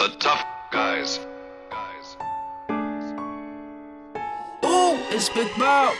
The tough guys. Guys. Oh, it's Big Bob.